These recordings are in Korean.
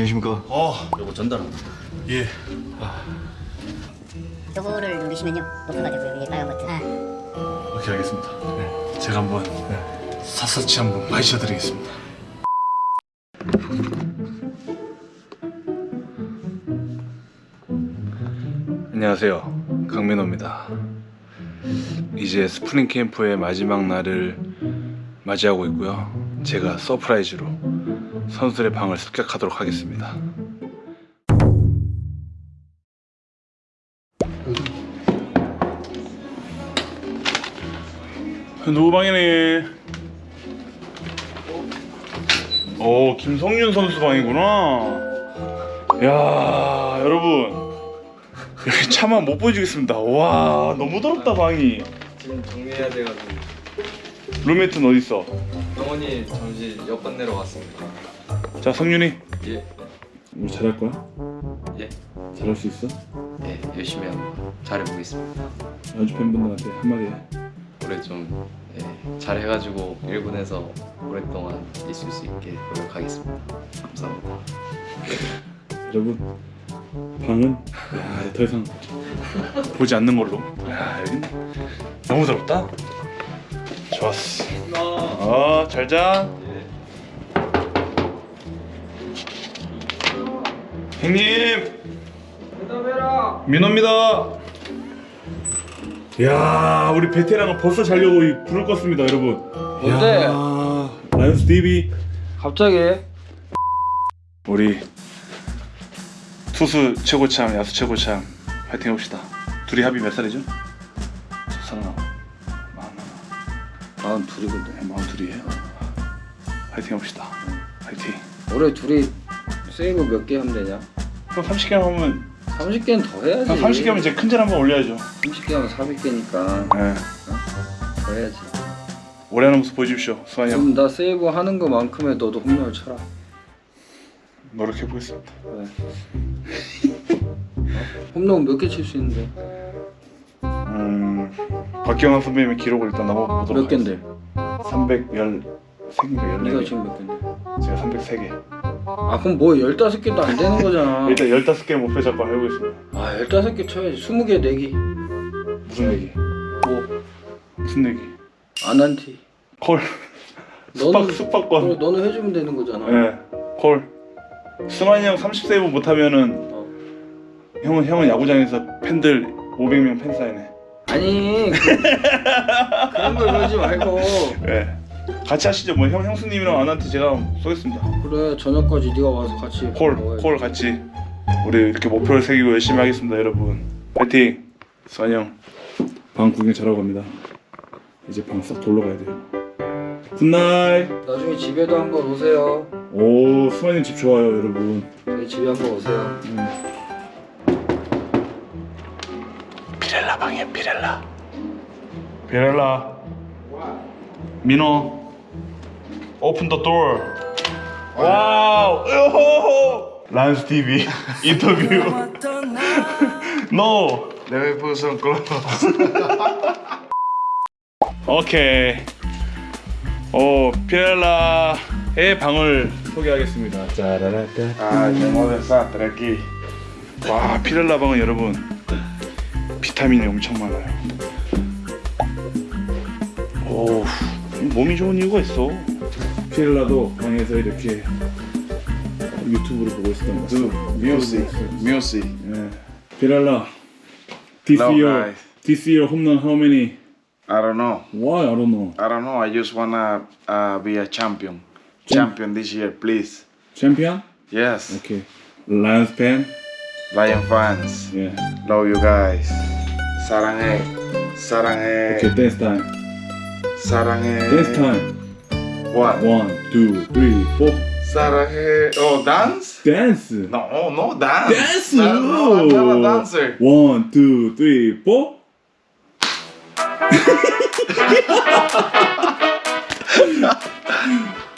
안녕하십니까. 어, 요거 전달합니다. 예. 요거를 누르시면요 노트가 되고요 위에 빨간 버튼 오케이, 알겠습니다. 네. 제가 한번 샅샅이 한번 마셔드리겠습니다. 안녕하세요. 강민호입니다. 이제 스프링 캠프의 마지막 날을 맞이하고 있고요. 제가 surprise로 선수들의 방을 습격하도록 하겠습니다. 누구 방이네? 오 김성윤 선수 방이구나. 야 여러분 여기 차마 못 보여주겠습니다. 와 너무 더럽다 방이. 지금 정리해야 돼가지고 룸메이트는 어디 있어? 병원이 잠시 옆반 내러 왔습니다. 자 성윤이. 예, 우리 잘할 거야? 예, 잘할 수 있어? 예, 열심히 한번 잘해보겠습니다. 연주 팬분들한테 한마디 해. 올해 좀 예, 잘해가지고 1군에서 오랫동안 있을 수 있게 노력하겠습니다. 감사합니다. 여러분 방은 야, 더 이상 보지 않는 걸로. 야 여기 너무 더럽다. 좋았어. 어, 잘 자. 형님. 민호입니다. 야, 우리 베테랑은 벌써 자려고 이 불을 껐습니다, 여러분. 뭔데? 야, 라이온스 TV. 갑자기? 우리 투수 최고참, 야수 최고참 파이팅 해봅시다. 둘이 합이 몇 살이죠? 마흔 하나. 마흔 둘이거든. 네, 마흔 둘이에요. 파이팅 해봅시다. 파이팅. 올해 둘이 세이브 몇 개 하면 되냐? 형 30개 하면 30개는 더 해야지. 형 30개 하면 이제 큰 절 한번 올려야죠. 30개 하면 400개니까 네. 더 해야지. 올해 하는 모습 보여주십시오. 수환이 형 그럼 나 세이브 하는 것만큼의 너도 홈런을 쳐라. 노력해 보겠습니다. 그래. 홈런 몇 개 칠 수 있는데? 음, 박경환 선배님의 기록을 일단 넘어보도록 몇 개인데? 313개, 14개. 네가 지금 몇 개인데? 제가 303개. 아 그럼 뭐 15개도 안 되는 거잖아. 일단 15개 목표 잡고 해보겠습니다. 아 15개 쳐야지. 20개 내기. 무슨 얘기? 뭐? 무슨 얘기? 안 한티. 콜. 숙박, 숙박권. 너는 해주면 되는 거잖아. 네, 콜. 승환이 형 30세이브 못하면은 어. 형은 형은 야구장에서 팬들 500명 팬 사인해. 아니 그, 그런 걸 그러지 말고 네. 같이 하시죠. 뭐 형 형수님이랑 아나한테 제가 쏘겠습니다. 그래 저녁까지 네가 와서 같이 콜. 콜 같이 우리 이렇게 목표를 새기고 열심히 하겠습니다, 여러분. 파이팅. 형. 방 구경 잘하고 갑니다. 이제 방 싹 돌러 가야 돼요. Good night. 나중에 집에도 한번 오세요. 오, 형 집 좋아요, 여러분. 저희 집에 한번 오세요. 피렐라 방이에요 피렐라 피렐라 민호 open the door Wow. Lions TV interview. No Let me put some clothes. 오케이. 오 피렐라의 방을 소개하겠습니다. 짜라라따. tengo desastre aquí. 와 피렐라 방은 여러분 비타민이 엄청 많아요. 오 몸이 좋은 이유가 있어. 피렐라도 방에서 이렇게 유튜브를 보고 있었던 것 Do 같아요. music, music. 예. 피렐라, this Hello, year, guys. this year home run how many? I don't know. Why I don't know. I don't know. I just wanna uh, be a champion. Champion this year, please. Champion? Yes. Okay. Lions fan? Lion fans. Yeah. Love you guys. 사랑해. 사랑해. Okay, dance time. 사랑해. Dance time. What? One, two, three, four. 사랑해. Oh, dance? Dance. No, no dance. Dance. No, I'm not a dancer. One, two, three, four.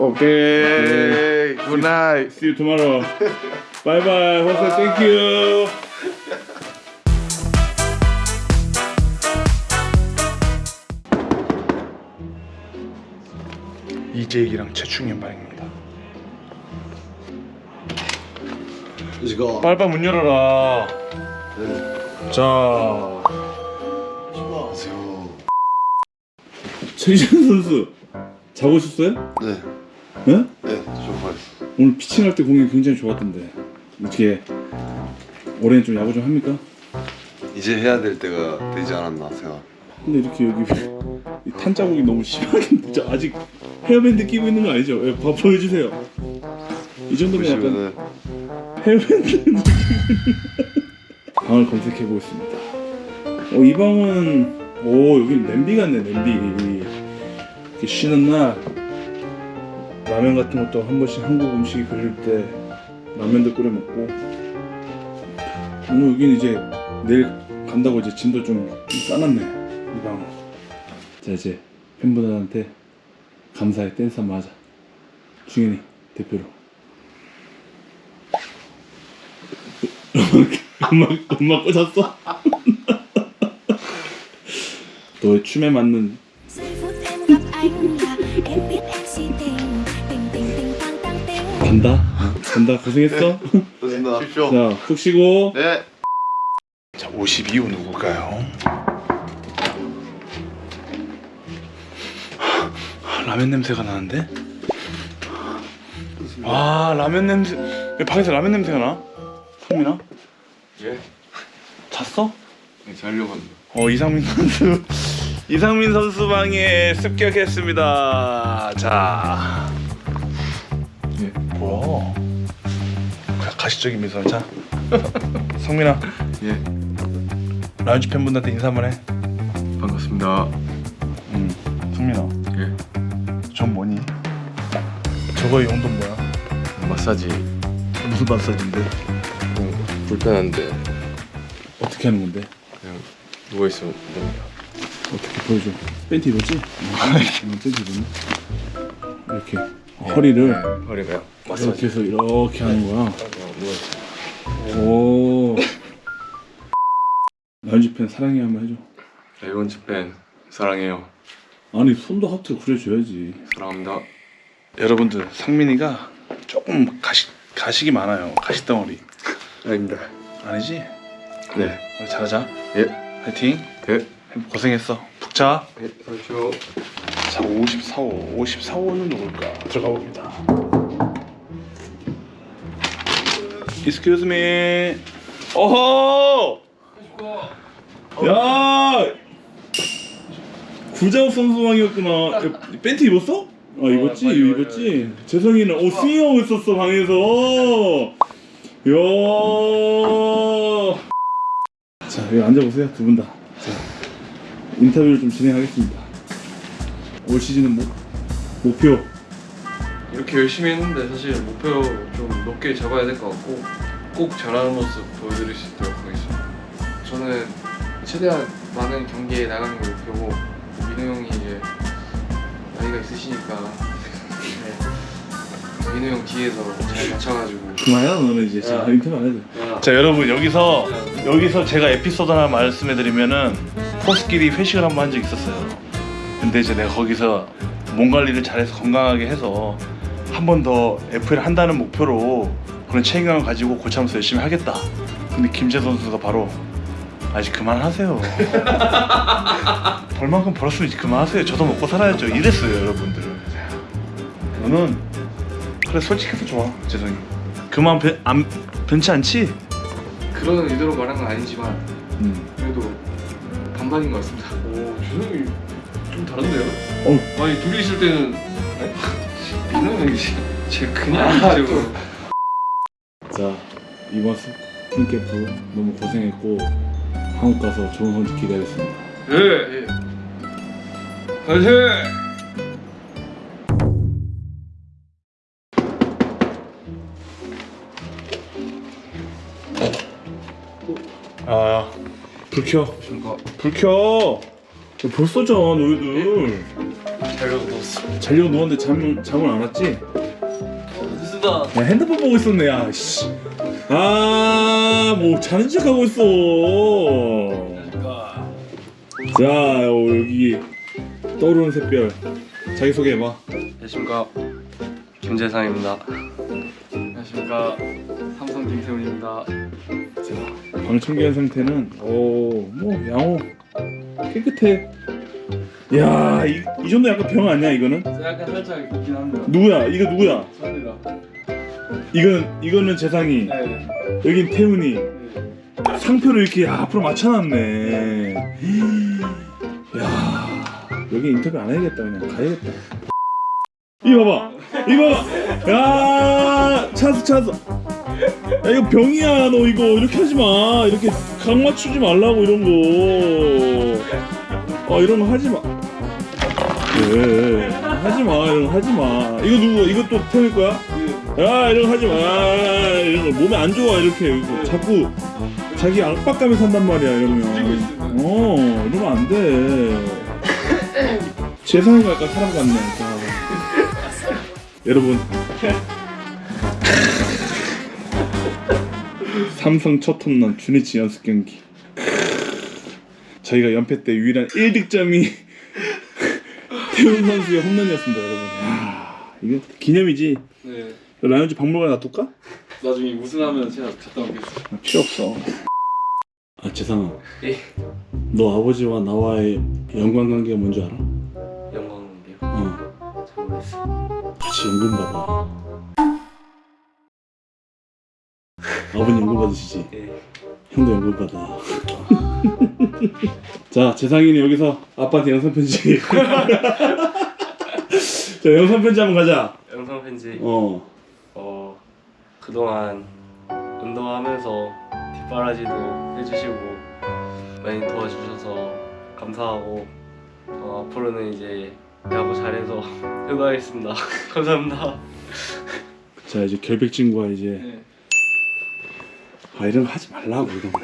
Okay. Good night. See you tomorrow. bye bye. Jose, thank you. 이재익이랑 최충현 방입니다. Let's go. 빨빨 문 열어라. 자, 최지현 선수 자고 있었어요? 네, 네? 네, 좋아했어. 오늘 피칭할 때 공이 굉장히 좋았던데 어떻게 올해는 좀 야구 좀 합니까? 이제 해야 될 때가 되지 않았나 생각. 근데 이렇게 여기 이탄 자국이 너무 심하게 진짜 아직 헤어밴드 끼고 있는 거 아니죠? 예, 봐 보여주세요. 이 정도면 약간 헤어밴드 방을 검색해 보겠습니다. 어, 이 방은 오 여기 냄비 같네 냄비. 이렇게 쉬는 날 라면 같은 것도 한 번씩 한국 음식이 그릴 때 라면도 끓여 먹고 오늘 여기는 이제 내일 간다고 이제 짐도 좀, 좀 싸놨네 이 방은. 자 이제 팬분들한테 감사의 댄스 한번 하자. 중현이 대표로. 엄마 엄마 꽂았어? 너의 춤에 맞는 간다 간다 고생했어 좋습니다. 십시오. 자푹 쉬고 네. 자 52호 누굴까요? 라면 냄새가 나는데? 아 라면 냄새 왜 방에서 라면 냄새가 나? 성민아? 예? 잤어? 네, 자려고 합니다. 어 이상민 선수 이상민 선수 방에 습격했습니다. 자, 예 뭐야? 가시적인 미소 자, 성민아, 예, 라운지 팬분들한테 인사 한번 해. 반갑습니다. 음, 성민아, 저거의 용도는 뭐야? 마사지 무슨 마사지인데? 좀 불편한데 어떻게 하는 건데? 그냥 누워 있으면 됩니다. 어떻게 보여줘? 팬티 입었지? 어, 팬티 입었네. 이렇게 허리를 네, 허리가요? 이렇게 마사지. 해서 이렇게 하는 거야. 그냥 누워 있어요. 오. 라운지 팬 사랑해 한번 해줘. 레온 집팬 사랑해요. 아니 손도 하트로 그려줘야지. 사랑합니다. 여러분들 상민이가 조금 가식 가식이 많아요. 가식 덩어리. 아닙니다. 아니지? 네, 우리 잘하자. 예, 파이팅. 예, 고생했어. 푹 자. 예, 그렇죠. 자 54호. 54호는 누굴까? 들어가 봅니다. Excuse me. 어허. 야. 구자욱 선수방이었구나. 야, 팬티 입었어? 아 입었지, 빨리 입었지. 재성이는 어 스윙하고 있었어 방에서. 야. 자 여기 앉아보세요 두 분 다. 자 인터뷰를 좀 진행하겠습니다. 올 시즌은 목 목표. 이렇게 열심히 했는데 사실 목표 좀 높게 잡아야 될 것 같고 꼭 잘하는 모습 보여드릴 수 있도록 하겠습니다. 저는 최대한 많은 경기에 나가는 게 목표고 민우 형이 이제 나이가 있으시니까 네. 민우 형 뒤에서 잘 맞춰가지고 그만해라 너는 이제 자 야. 인터뷰 안 해도 돼. 야, 자 여러분 여기서 여기서 제가 에피소드 하나 말씀해드리면은 포스끼리 회식을 한 번 한 적이 있었어요. 근데 이제 내가 거기서 몸 관리를 잘해서 건강하게 해서 한 번 더 FL 한다는 목표로 그런 책임감을 가지고 고참에서 열심히 하겠다. 근데 김재 선수가 바로 아직 그만하세요. 벌 만큼 벌었으면 이제 그만하세요. 저도 먹고 살아야죠. 이랬어요 여러분들. 너는 그래 솔직해서 좋아 재성이. 그만 변, 안, 변치 않지? 그런 의도로 말한 건 아니지만 음. 그래도 반반인 것 같습니다. 오 주성이 좀 다른데요? 어. 아니 둘이 있을 때는 네? 민우 형이 제 그냥 이쪽으로 자 이번 스프링캠프 너무 고생했고 한국 가서 좋은 성적 기대하겠습니다 예. 예. 화이팅! 아불 켜. 불 켜. 야, 벌써 자 너희들. 자려고 누웠어. 자려고 누웠는데 잠 잠을 안 왔지? 늦었다. 야 핸드폰 보고 있었네 야 씨. 아 뭐 자는 척 하고 있어. 자 어, 여기 떠오르는 샛별 자기 소개해봐. 안녕하십니까 김재상입니다. 안녕하십니까 삼성 김태훈입니다. 자, 방 청결 상태는 오뭐 양호 깨끗해. 야, 이, 이 정도 약간 병 아니야 이거는? 약간 살짝 있긴 합니다. 누구야? 이거 누구야? 저입니다. 이건 이거는 재상이. 네. 여긴 태훈이. 상표를 이렇게 앞으로 맞춰놨네. 야, 여기 인터뷰 안 해야겠다 그냥 가야겠다. 이거 봐봐, 이거 봐봐. 야, 찬스 찬스. 야 이거 병이야 너 이거 이렇게 하지 마. 이렇게 각 맞추지 말라고 이런 거. 어 이런 거 하지 마. 왜? 하지 마 이런 거 하지 마. 이거 누구? 또 태훈이 거야? 야 이런 거 하지 마. 이런 거 몸에 안 좋아 이렇게 이거 자꾸 자기 압박감에 산단 말이야 이러면. 어 이러면 안 돼. 재상이가 약간 사람 같네. 자. 여러분. 삼성 첫 홈런 주니치 연습 경기. 저희가 연패 때 유일한 1득점이 태훈 선수의 홈런이었습니다, 여러분. 야, 이게 기념이지. 네. 라이온즈 박물관에 놔둘까? 나중에 우승하면 제가 갔다 오겠습니다. 필요 없어. 아 재상아. 예. 너 아버지와 나와의 연관 관계가 뭔지 알아? 같이 연금 받아. 아버님 연금 받으시지? 예. 형도 연금 받아. 자 재상이는 여기서 아빠한테 영상 편지. 자 영상 편지 한번 가자. 영상 편지 어. 어 그동안 운동하면서 뒷바라지도 해주시고 많이 도와주셔서 감사하고 어, 앞으로는 이제 야구 잘해서 효도하겠습니다 감사합니다 자 이제 결백진과 이제 네. 아 이런 거 하지 말라고 이런 거.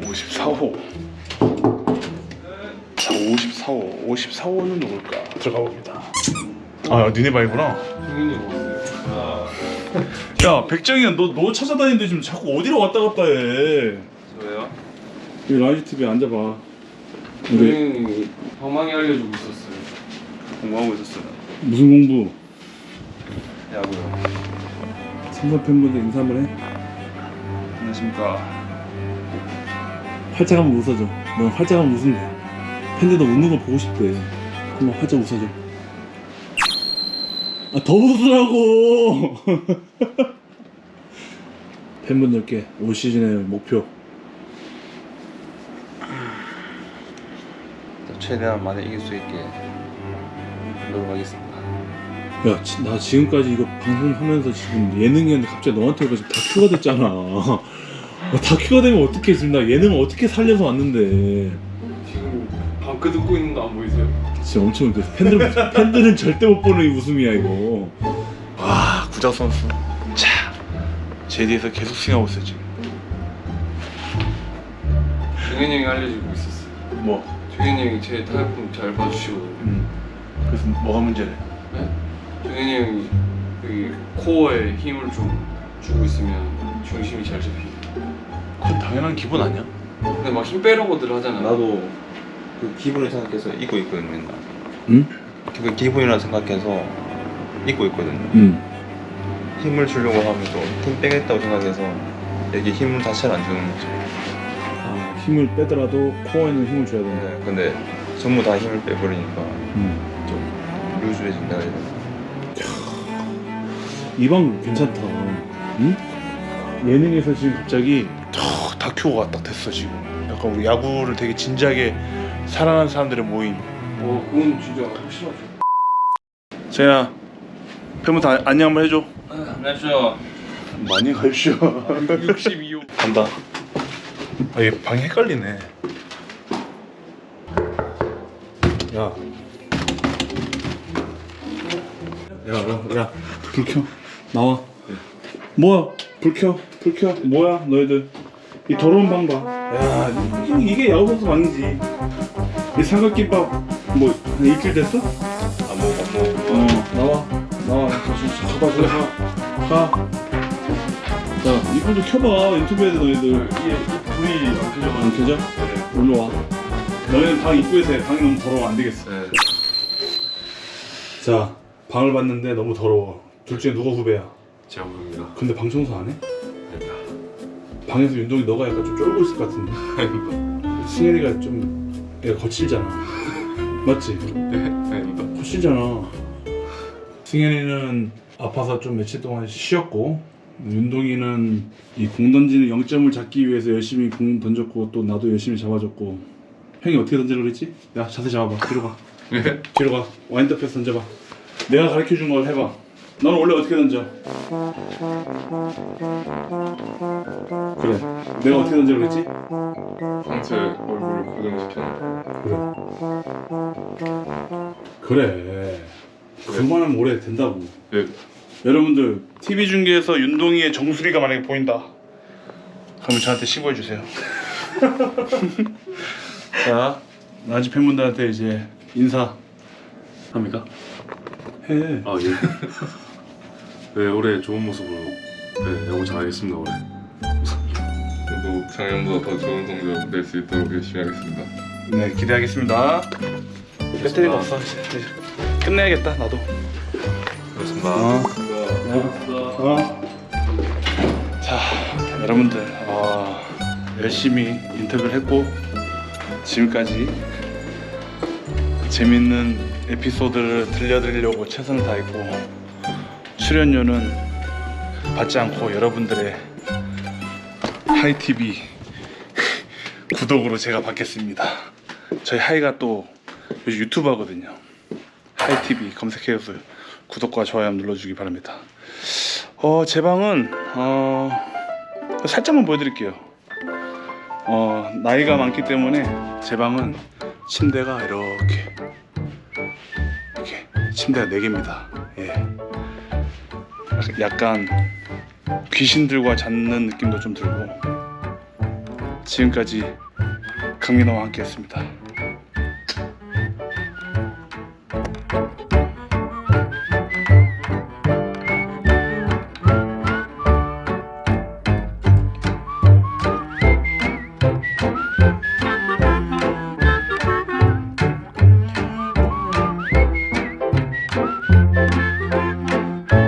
54호. 자, 54호. 54호는 누굴까? 들어가 봅니다. 아, 니네 바이구나. 야, 백정이야, 너, 너 찾아다니는데 지금 자꾸 어디로 왔다 갔다 해. 여기 라이온즈 TV에 앉아봐. 우리 종현이 방망이 알려주고 있었어요. 공부하고 있었어요. 무슨 공부? 야구요. 삼성 팬분들 인사 한번 해. 안녕하십니까. 활짝 한번 웃어줘. 너 활짝 한번 웃으면 돼. 팬들 너 웃는 거 보고 싶대. 한번 활짝 웃어줘. 아, 더 웃으라고! 팬분들께 올 시즌의 목표. 최대한 많이 이길 수 있게 노력하겠습니다. 야, 지- 나 지금까지 이거 방송하면서 지금 예능이었는데 갑자기 너한테 해가 지금 다큐가 됐잖아. 야, 다큐가 되면 어떻게 지금 나 예능을 어떻게 살려서 왔는데. 지금 방크 듣고 있는 거 안 보이세요? 진짜 엄청 웃겼어. 팬들, 팬들은 절대 못 보는 이 웃음이야, 이거. 와 구자 선수. 자 제디에서 계속 스윙하고 있어 지금. 종현이 형이 알려주고 있었어요. 뭐? 종현이 형이 제 타격폼 잘 봐주시거든요. 음. 그래서 뭐가 문제래? 종현이 형이 여기 코어에 힘을 좀 주고 있으면 중심이 잘 잡히고. 그건 당연한 기분 아니야? 근데 막 힘 빼려고들 하잖아. 나도 그 기분을 생각해서 잊고 있거든 맨날. 응? 그 기분이라 생각해서 잊고 있거든. 응. 힘을 주려고 하면 또 힘 빼겠다고 생각해서 여기 힘을 자체를 안 주는 거죠. 아, 힘을 빼더라도 코어에는 힘을 줘야 된다. 네, 근데 전부 다 힘을 빼버리니까 음. 좀 루즈해진다 해야. 이방 괜찮다. 응? 예능에서 지금 갑자기 어, 다큐가 딱 됐어 지금. 약간 우리 야구를 되게 진지하게 사랑하는 사람들의 모임. 어, 그건 진짜 확실하죠. 세나 팬분 다 안녕 한번 해줘. 안녕하세요. 많이 가십시오. 62호. 간다. 아, 얘 방이 헷갈리네. 야. 야, 야, 야, 불 켜. 나와. 뭐야? 불 켜. 불 켜. 뭐야, 너희들? 이 더러운 방 봐. 야, 이- 이게 야구 선수 방이지. 이 삼각김밥 뭐 한 일주일 됐어? 안 먹어 안 먹어. 어, 나와. 나와. 가봐, 저리 가. 가. 자, 이불 좀 켜봐. 인터뷰해야 돼, 너희들. 이게 불이 안 켜져? 일로 와. 너희는 방 입구에서 해. 방이 너무 더러워. 안 되겠어. 네. 자, 방을 봤는데 너무 더러워. 둘 중에 누가 후배야? 제가 부릅니다. 근데 방 청소 안 해? 방에서 윤동이 너가 약간 좀 쫄고 있을 것 같은데. 승현이가 좀 얘가 거칠잖아. 맞지? 네, 아닙니다. 거칠잖아. 승현이는 아파서 좀 며칠 동안 쉬었고 윤동이는 이 공 던지는 0점을 잡기 위해서 열심히 공 던졌고 또 나도 열심히 잡아줬고 형이 어떻게 던지려고 그랬지? 야 자세 잡아봐 뒤로 가 네. 뒤로 가 와인드 패스 던져봐 내가 가르쳐준 걸 해봐 너는 원래 어떻게 던져? 그래 내가 어떻게 던지려고 그랬지? 상체 얼굴을 고정시켜 그래 그만하면 오래 된다고 네. 여러분들 TV 중계에서 윤동이의 정수리가 만약에 보인다 그러면 저한테 신고해 주세요 자 라이온즈 팬분들한테 이제 인사 합니까? 해 아 예. 네 올해 좋은 모습으로 네 야구 잘하겠습니다 올해. 저도 작년보다 더 좋은 성적 낼 수 있도록 열심히 하겠습니다 네 기대하겠습니다 배터리가 없어 끝내야겠다 나도 그렇습니다. 어. 어. 자 여러분들 어, 열심히 인터뷰를 했고 지금까지 재밌는 에피소드를 들려드리려고 최선을 다했고 출연료는 받지 않고 여러분들의 하이TV 구독으로 제가 받겠습니다. 저희 하이가 또 요즘 유튜브 하거든요. 하이TV 검색해서 구독과 좋아요 눌러주기 바랍니다 어, 제 방은 어, 살짝만 보여드릴게요. 어, 나이가 많기 때문에 제 방은 침대가 이렇게 이렇게 침대가 4개입니다. 예. 약간 귀신들과 잤는 느낌도 좀 들고 지금까지 강민호와 함께 했습니다.